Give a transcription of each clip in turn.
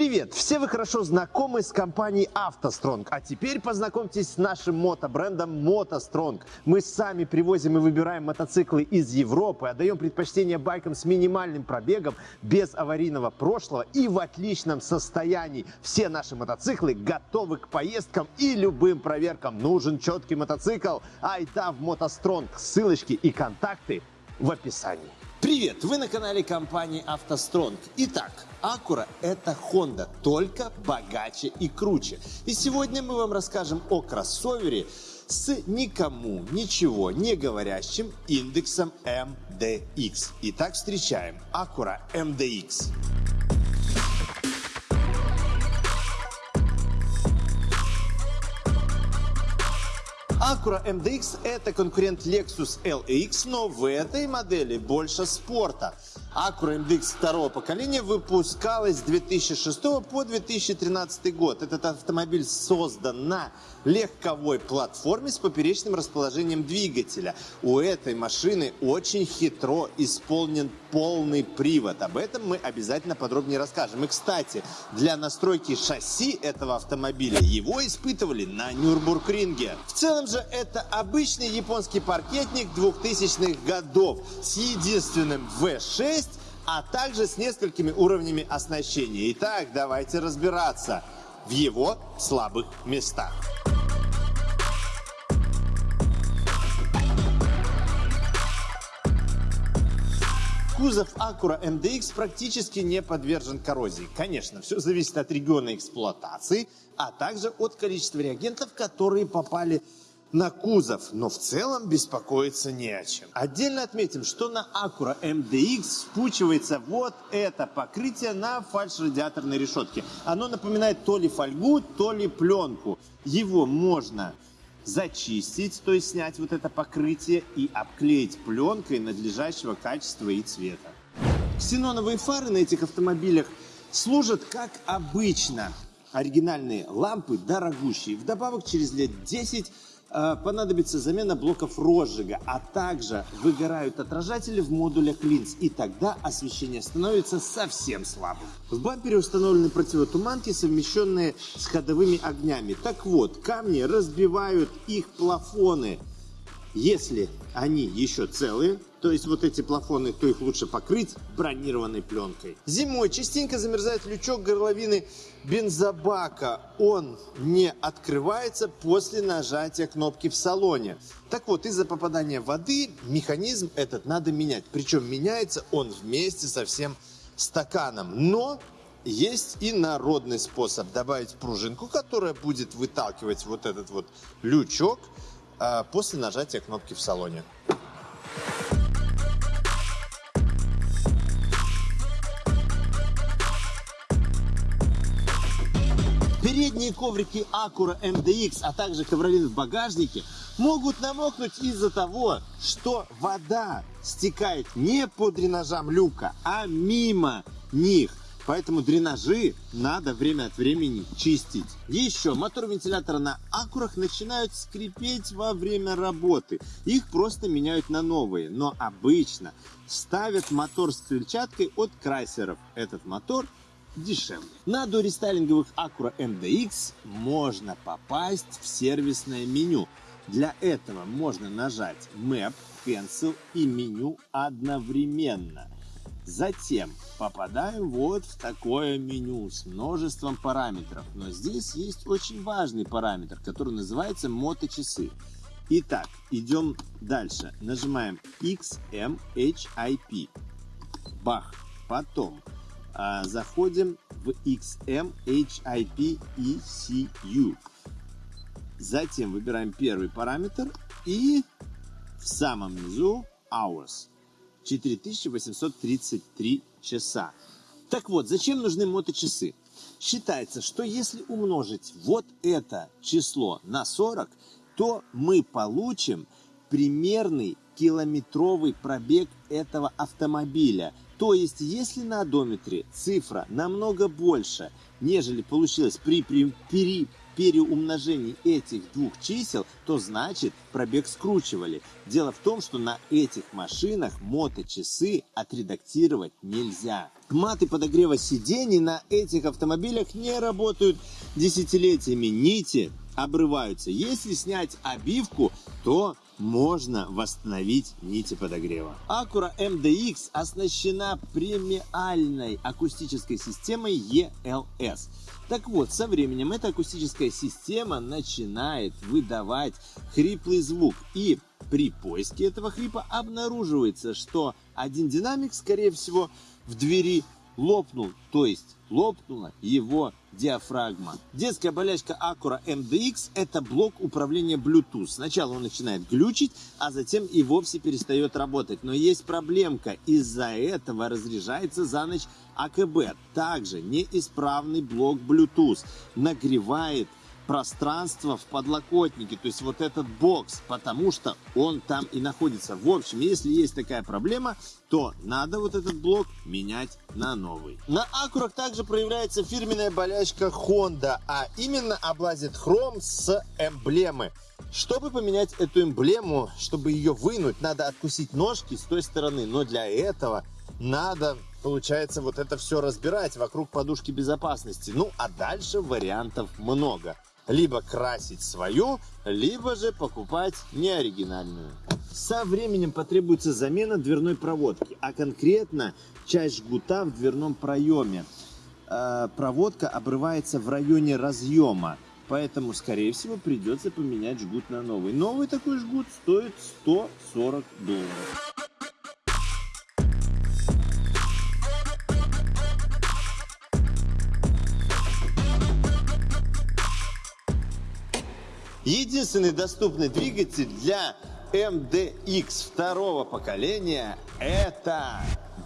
Привет! Все вы хорошо знакомы с компанией «АвтоСтронг», а теперь познакомьтесь с нашим мотобрендом «МотоСтронг». Мы сами привозим и выбираем мотоциклы из Европы, отдаем предпочтение байкам с минимальным пробегом, без аварийного прошлого и в отличном состоянии. Все наши мотоциклы готовы к поездкам и любым проверкам. Нужен четкий мотоцикл? Айда в «МотоСтронг». Ссылочки и контакты в описании. Привет! Вы на канале компании «АвтоСтронг». Итак, Acura – это Honda, только богаче и круче. И сегодня мы вам расскажем о кроссовере с никому ничего не говорящим индексом MDX. Итак, встречаем Acura MDX. Acura MDX – это конкурент Lexus LX, но в этой модели больше спорта. Acura MDX второго поколения выпускалась с 2006 по 2013 год. Этот автомобиль создан на легковой платформе с поперечным расположением двигателя. У этой машины очень хитро исполнен полный привод. Об этом мы обязательно подробнее расскажем. И, кстати, для настройки шасси этого автомобиля его испытывали на Нюрбургринге. В целом же это обычный японский паркетник 2000-х годов с единственным V6 а также с несколькими уровнями оснащения. Итак, давайте разбираться в его слабых местах. Кузов Acura MDX практически не подвержен коррозии. Конечно, все зависит от региона эксплуатации, а также от количества реагентов, которые попали на кузов, но в целом беспокоиться не о чем. Отдельно отметим, что на Acura MDX спучивается вот это покрытие на фальш-радиаторной решетке. Оно напоминает то ли фольгу, то ли пленку. Его можно зачистить, то есть снять вот это покрытие и обклеить пленкой надлежащего качества и цвета. Ксеноновые фары на этих автомобилях служат как обычно. Оригинальные лампы дорогущие. Вдобавок через лет 10 Э, понадобится замена блоков розжига, а также выгорают отражатели в модулях линз, и тогда освещение становится совсем слабым. В бампере установлены противотуманки, совмещенные с ходовыми огнями. Так вот, камни разбивают их плафоны. Если они еще целые, то есть вот эти плафоны, то их лучше покрыть бронированной пленкой. Зимой частенько замерзает лючок горловины бензобака. Он не открывается после нажатия кнопки в салоне. Так вот, из-за попадания воды механизм этот надо менять. Причем меняется он вместе со всем стаканом. Но есть и народный способ добавить пружинку, которая будет выталкивать вот этот вот лючок а, после нажатия кнопки в салоне. Передние коврики Acura MDX, а также ковролин в багажнике могут намокнуть из-за того, что вода стекает не по дренажам люка, а мимо них. Поэтому дренажи надо время от времени чистить. Еще мотор вентилятора на акурах начинают скрипеть во время работы. Их просто меняют на новые. Но обычно ставят мотор с крыльчаткой от Крайсеров. Этот мотор дешевле. На дорестайлинговых Acura MDX можно попасть в сервисное меню. Для этого можно нажать Map, Cancel и меню одновременно. Затем попадаем вот в такое меню с множеством параметров. Но здесь есть очень важный параметр, который называется моточасы. Итак, идем дальше. Нажимаем XMHIP. Бах. Потом заходим в XMHIP ECU. Затем выбираем первый параметр и в самом низу Hours. 4833 часа. Так вот, зачем нужны моточасы? Считается, что если умножить вот это число на 40, то мы получим примерный километровый пробег этого автомобиля. То есть, если на одометре цифра намного больше, нежели получилось при, при, при переумножении этих двух чисел, то значит пробег скручивали. Дело в том, что на этих машинах моточасы отредактировать нельзя. Маты подогрева сидений на этих автомобилях не работают десятилетиями. Нити обрываются. Если снять обивку, то можно восстановить нити подогрева. Acura MDX оснащена премиальной акустической системой ELS. Так вот, со временем эта акустическая система начинает выдавать хриплый звук. И при поиске этого хрипа обнаруживается, что один динамик, скорее всего, в двери лопнул, то есть лопнула его диафрагма. Детская болячка Acura MDX – это блок управления Bluetooth. Сначала он начинает глючить, а затем и вовсе перестает работать. Но есть проблемка. Из-за этого разряжается за ночь АКБ. Также неисправный блок Bluetooth нагревает пространство в подлокотнике, то есть вот этот бокс, потому что он там и находится. В общем, если есть такая проблема, то надо вот этот блок менять на новый. На Акурах также проявляется фирменная болячка Honda, а именно облазит хром с эмблемы. Чтобы поменять эту эмблему, чтобы ее вынуть, надо откусить ножки с той стороны, но для этого надо получается вот это все разбирать вокруг подушки безопасности. Ну, а дальше вариантов много либо красить свою, либо же покупать неоригинальную. Со временем потребуется замена дверной проводки, а конкретно часть жгута в дверном проеме. Э, проводка обрывается в районе разъема, поэтому, скорее всего, придется поменять жгут на новый. Новый такой жгут стоит 140 долларов. Единственный доступный двигатель для MDX второго поколения это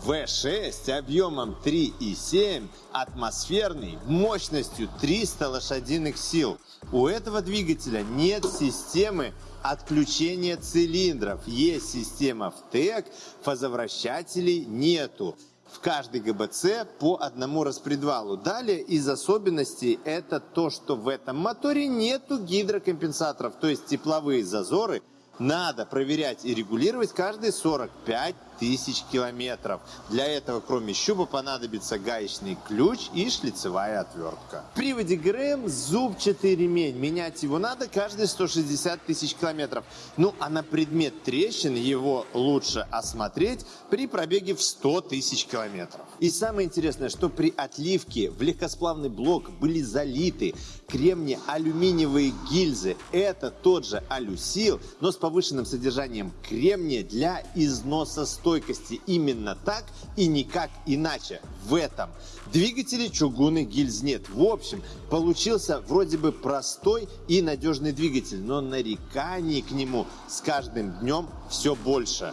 V6 объемом 3,7 атмосферный мощностью 300 лошадиных сил. У этого двигателя нет системы отключения цилиндров. Есть система ВТЭК, фазовращателей нету в каждый ГБЦ по одному распредвалу. Далее из особенностей это то, что в этом моторе нету гидрокомпенсаторов, то есть тепловые зазоры надо проверять и регулировать каждые 45 тысяч километров. Для этого, кроме щуба, понадобится гаечный ключ и шлицевая отвертка. В приводе ГРМ зубчатый ремень. Менять его надо каждые 160 тысяч километров. Ну, а на предмет трещин его лучше осмотреть при пробеге в 100 тысяч километров. И самое интересное, что при отливке в легкосплавный блок были залиты кремния-алюминиевые гильзы. Это тот же алюсил, но с повышенным содержанием кремния для износа стойкости. Именно так и никак иначе. В этом двигателе чугунных гильз нет. В общем, получился вроде бы простой и надежный двигатель, но нареканий к нему с каждым днем все больше.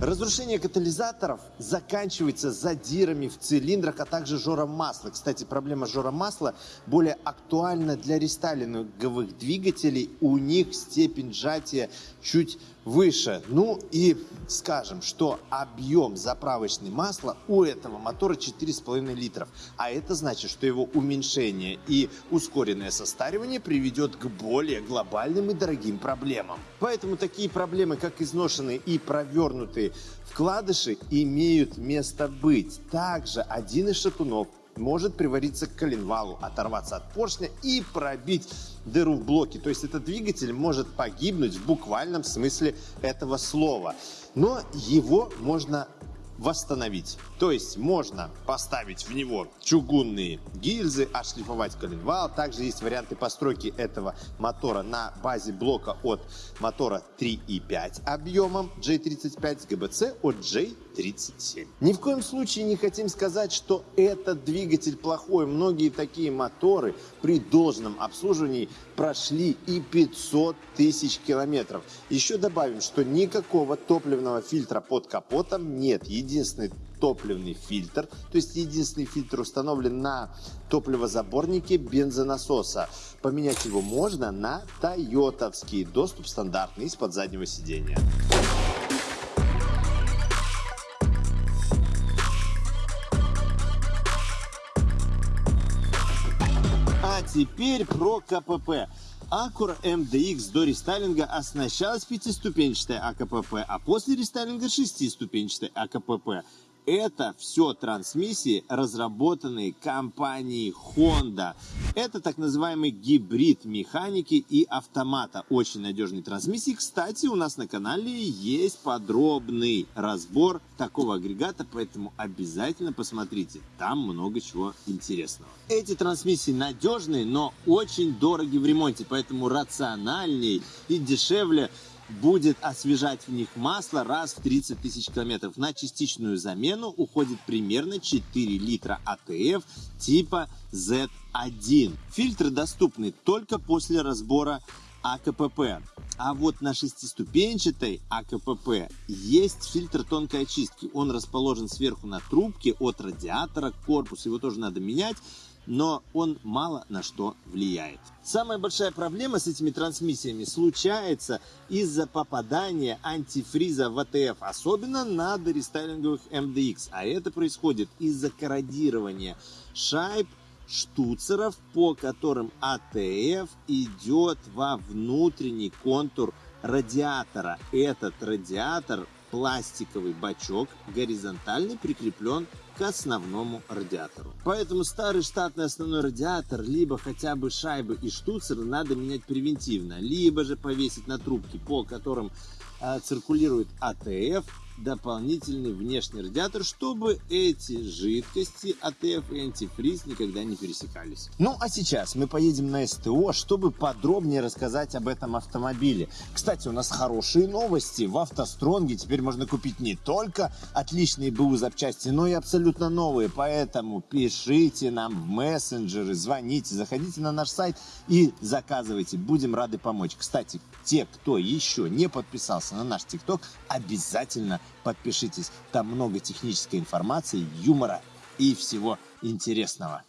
Разрушение катализаторов заканчивается задирами в цилиндрах, а также жором масла. Кстати, проблема жора масла более актуальна для рестайлинговых двигателей. У них степень сжатия чуть выше. Ну и скажем, что объем заправочной масла у этого мотора 4,5 литров. А это значит, что его уменьшение и ускоренное состаривание приведет к более глобальным и дорогим проблемам. Поэтому такие проблемы, как изношенные и провернутые вкладыши, имеют место быть. Также один из шатунов может привариться к коленвалу, оторваться от поршня и пробить дыру в блоке. То есть этот двигатель может погибнуть в буквальном смысле этого слова. Но его можно восстановить. То есть можно поставить в него чугунные гильзы, отшлифовать коленвал. Также есть варианты постройки этого мотора на базе блока от мотора 3.5 объемом J35 с ГБЦ от J37. Ни в коем случае не хотим сказать, что этот двигатель плохой. Многие такие моторы при должном обслуживании прошли и 500 тысяч километров. Еще добавим, что никакого топливного фильтра под капотом нет. Единственный топливный фильтр, то есть единственный фильтр установлен на топливозаборнике бензонасоса. Поменять его можно на тойотовский, доступ стандартный из-под заднего сидения. теперь про КПП. Acura MDX до рестайлинга оснащалась пятиступенчатой АКПП, а после рестайлинга шестиступенчатой АКПП. Это все трансмиссии, разработанные компанией Honda. Это так называемый гибрид механики и автомата. Очень надежные трансмиссии. Кстати, у нас на канале есть подробный разбор такого агрегата, поэтому обязательно посмотрите. Там много чего интересного. Эти трансмиссии надежные, но очень дороги в ремонте, поэтому рациональней и дешевле будет освежать в них масло раз в 30 тысяч километров. На частичную замену уходит примерно 4 литра АТФ типа Z1. Фильтры доступны только после разбора АКПП. А вот на шестиступенчатой АКПП есть фильтр тонкой очистки. Он расположен сверху на трубке от радиатора к корпусу. Его тоже надо менять но он мало на что влияет. Самая большая проблема с этими трансмиссиями случается из-за попадания антифриза в АТФ, особенно на дорестайлинговых MDX. А это происходит из-за корродирования шайб штуцеров, по которым АТФ идет во внутренний контур радиатора. Этот радиатор пластиковый бачок горизонтально прикреплен к основному радиатору. Поэтому старый штатный основной радиатор, либо хотя бы шайбы и штуцеры надо менять превентивно, либо же повесить на трубки, по которым э, циркулирует АТФ, дополнительный внешний радиатор, чтобы эти жидкости АТФ и антифриз никогда не пересекались. Ну а сейчас мы поедем на СТО, чтобы подробнее рассказать об этом автомобиле. Кстати, у нас хорошие новости. В Автостронге теперь можно купить не только отличные БУ запчасти, но и абсолютно новые. Поэтому пишите нам в мессенджеры, звоните, заходите на наш сайт и заказывайте. Будем рады помочь. Кстати, те, кто еще не подписался на наш ТикТок, обязательно подпишитесь. Там много технической информации, юмора и всего интересного.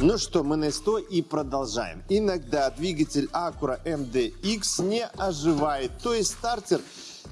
Ну что, мы на 100 и продолжаем. Иногда двигатель Acura MDX не оживает, то есть стартер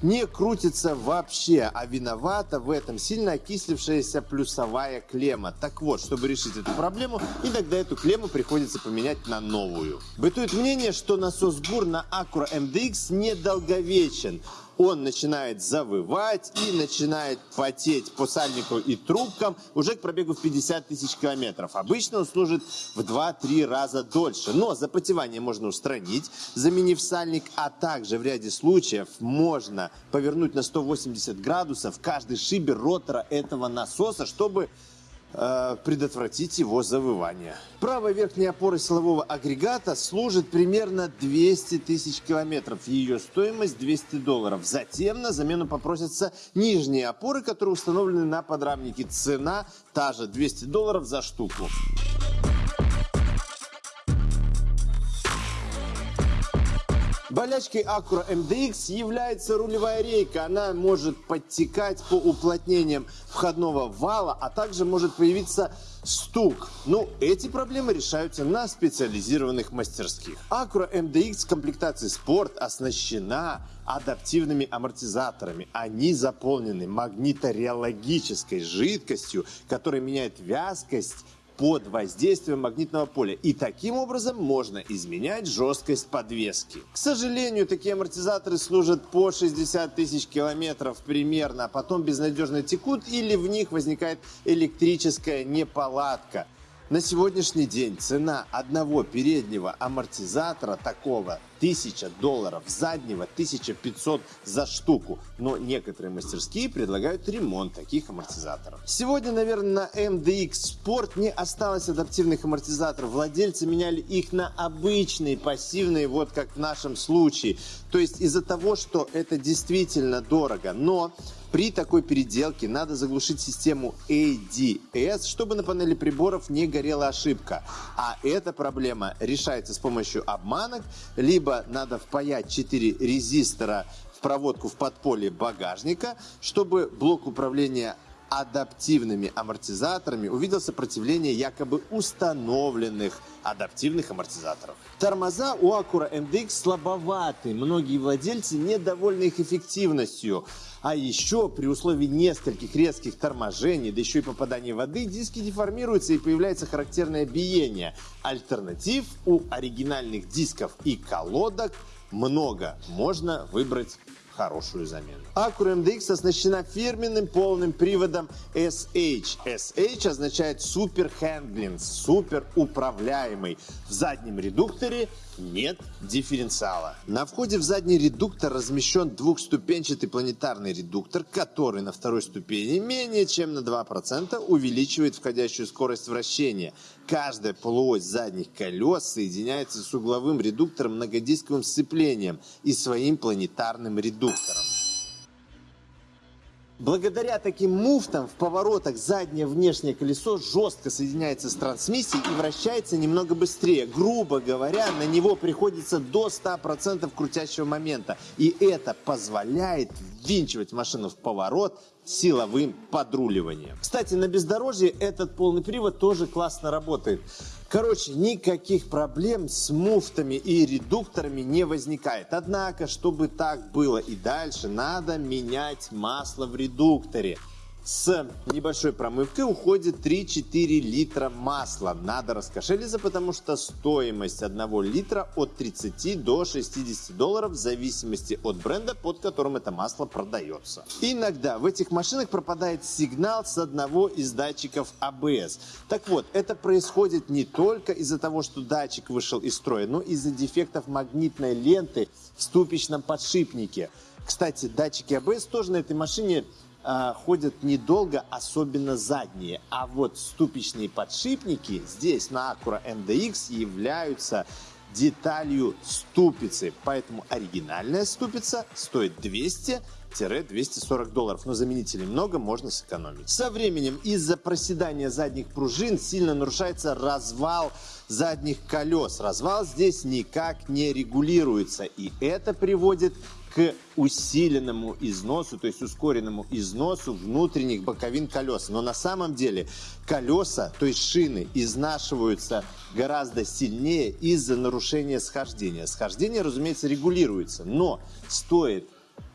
не крутится вообще, а виновата в этом сильно окислившаяся плюсовая клемма. Так вот, чтобы решить эту проблему, иногда эту клемму приходится поменять на новую. Бытует мнение, что насос ГУР на Acura MDX недолговечен он начинает завывать и начинает потеть по сальнику и трубкам уже к пробегу в 50 тысяч километров. Обычно он служит в 2-3 раза дольше, но запотевание можно устранить, заменив сальник, а также в ряде случаев можно повернуть на 180 градусов каждый шибер ротора этого насоса, чтобы Э, предотвратить его завывание. Правая верхняя опора силового агрегата служит примерно 200 тысяч километров. Ее стоимость 200 долларов. Затем на замену попросятся нижние опоры, которые установлены на подрамнике. Цена та же 200 долларов за штуку. Болячкой Acura MDX является рулевая рейка. Она может подтекать по уплотнениям входного вала, а также может появиться стук. Ну, эти проблемы решаются на специализированных мастерских. Acura MDX в комплектации Sport оснащена адаптивными амортизаторами. Они заполнены магнитореологической жидкостью, которая меняет вязкость под воздействием магнитного поля. И таким образом можно изменять жесткость подвески. К сожалению, такие амортизаторы служат по 60 тысяч километров примерно, а потом безнадежно текут или в них возникает электрическая неполадка. На сегодняшний день цена одного переднего амортизатора такого 1000 долларов, заднего 1500 за штуку. Но некоторые мастерские предлагают ремонт таких амортизаторов. Сегодня, наверное, на MDX Sport не осталось адаптивных амортизаторов. Владельцы меняли их на обычные, пассивные, вот как в нашем случае. То есть из-за того, что это действительно дорого. Но при такой переделке надо заглушить систему ADS, чтобы на панели приборов не горела ошибка. А эта проблема решается с помощью обманок, либо надо впаять 4 резистора в проводку в подполье багажника, чтобы блок управления адаптивными амортизаторами увидел сопротивление якобы установленных адаптивных амортизаторов. Тормоза у Acura MDX слабоваты. Многие владельцы недовольны их эффективностью. А еще при условии нескольких резких торможений, да еще и попадания воды, диски деформируются и появляется характерное биение. Альтернатив у оригинальных дисков и колодок много. Можно выбрать хорошую замену. Acura MDX оснащена фирменным полным приводом SH. SH означает Super Handling, супер управляемый. В заднем редукторе нет дифференциала. На входе в задний редуктор размещен двухступенчатый планетарный редуктор, который на второй ступени менее чем на 2% увеличивает входящую скорость вращения. Каждая полуось задних колес соединяется с угловым редуктором многодисковым сцеплением и своим планетарным редуктором. Благодаря таким муфтам в поворотах заднее внешнее колесо жестко соединяется с трансмиссией и вращается немного быстрее. Грубо говоря, на него приходится до 100% крутящего момента. И это позволяет ввинчивать машину в поворот силовым подруливанием. Кстати, на бездорожье этот полный привод тоже классно работает. Короче, никаких проблем с муфтами и редукторами не возникает. Однако, чтобы так было и дальше, надо менять масло в редукторе. С небольшой промывкой уходит 3-4 литра масла. Надо раскошелиться, потому что стоимость 1 литра от 30 до 60 долларов в зависимости от бренда, под которым это масло продается. Иногда в этих машинах пропадает сигнал с одного из датчиков ABS. А так вот, это происходит не только из-за того, что датчик вышел из строя, но из-за дефектов магнитной ленты в ступичном подшипнике. Кстати, датчики ABS а тоже на этой машине э, ходят недолго, особенно задние. А вот ступичные подшипники здесь на Acura MDX являются деталью ступицы. Поэтому оригинальная ступица стоит 200-240 долларов. Но заменителей много, можно сэкономить. Со временем из-за проседания задних пружин сильно нарушается развал задних колес. Развал здесь никак не регулируется. И это приводит к усиленному износу, то есть ускоренному износу внутренних боковин колес. Но на самом деле колеса, то есть шины, изнашиваются гораздо сильнее из-за нарушения схождения. Схождение, разумеется, регулируется, но стоит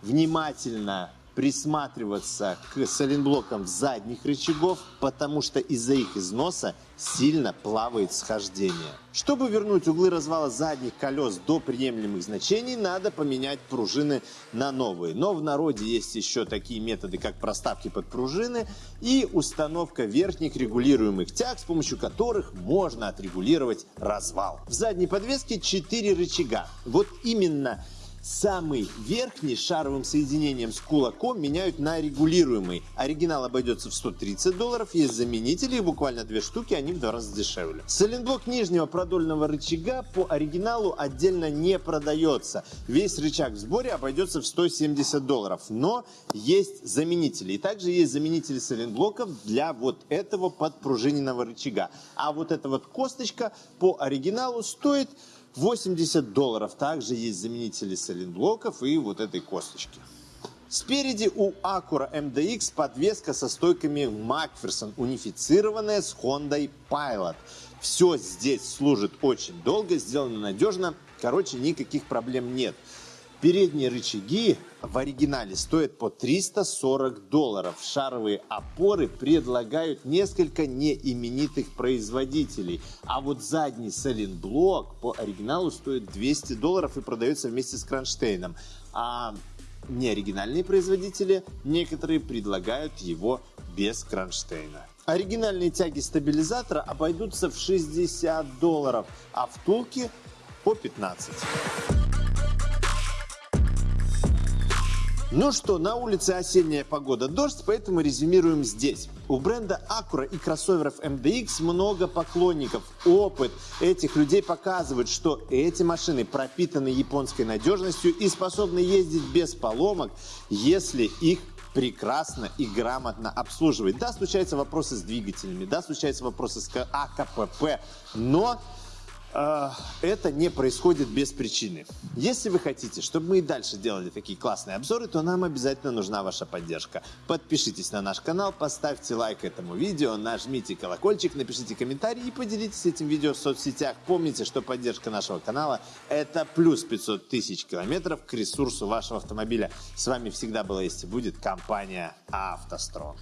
внимательно присматриваться к соленблокам задних рычагов, потому что из-за их износа сильно плавает схождение. Чтобы вернуть углы развала задних колес до приемлемых значений, надо поменять пружины на новые. Но в народе есть еще такие методы, как проставки под пружины и установка верхних регулируемых тяг, с помощью которых можно отрегулировать развал. В задней подвеске 4 рычага. Вот именно Самый верхний шаровым соединением с кулаком меняют на регулируемый. Оригинал обойдется в 130 долларов, есть заменители, их буквально две штуки, они в два раза дешевле. Соленблок нижнего продольного рычага по оригиналу отдельно не продается. Весь рычаг в сборе обойдется в 170 долларов, но есть заменители. И также есть заменители соленблоков для вот этого подпружиненного рычага. А вот эта вот косточка по оригиналу стоит 80 долларов. Также есть заменители соленблоков и вот этой косточки. Спереди у Acura MDX подвеска со стойками Macpherson, унифицированная с Honda Pilot. Все здесь служит очень долго, сделано надежно. Короче, никаких проблем нет. Передние рычаги в оригинале стоят по 340 долларов. Шаровые опоры предлагают несколько неименитых производителей. А вот задний соленблок по оригиналу стоит 200 долларов и продается вместе с кронштейном. А неоригинальные производители некоторые предлагают его без кронштейна. Оригинальные тяги стабилизатора обойдутся в 60 долларов, а втулки по 15. Ну что, на улице осенняя погода, дождь, поэтому резюмируем здесь. У бренда Acura и кроссоверов MDX много поклонников. Опыт этих людей показывает, что эти машины пропитаны японской надежностью и способны ездить без поломок, если их прекрасно и грамотно обслуживать. Да, случаются вопросы с двигателями, да, случаются вопросы с АКПП, но это не происходит без причины. Если вы хотите, чтобы мы и дальше делали такие классные обзоры, то нам обязательно нужна ваша поддержка. Подпишитесь на наш канал, поставьте лайк этому видео, нажмите колокольчик, напишите комментарий и поделитесь этим видео в соцсетях. Помните, что поддержка нашего канала – это плюс 500 тысяч километров к ресурсу вашего автомобиля. С вами всегда была есть и будет компания «АвтоСтронг».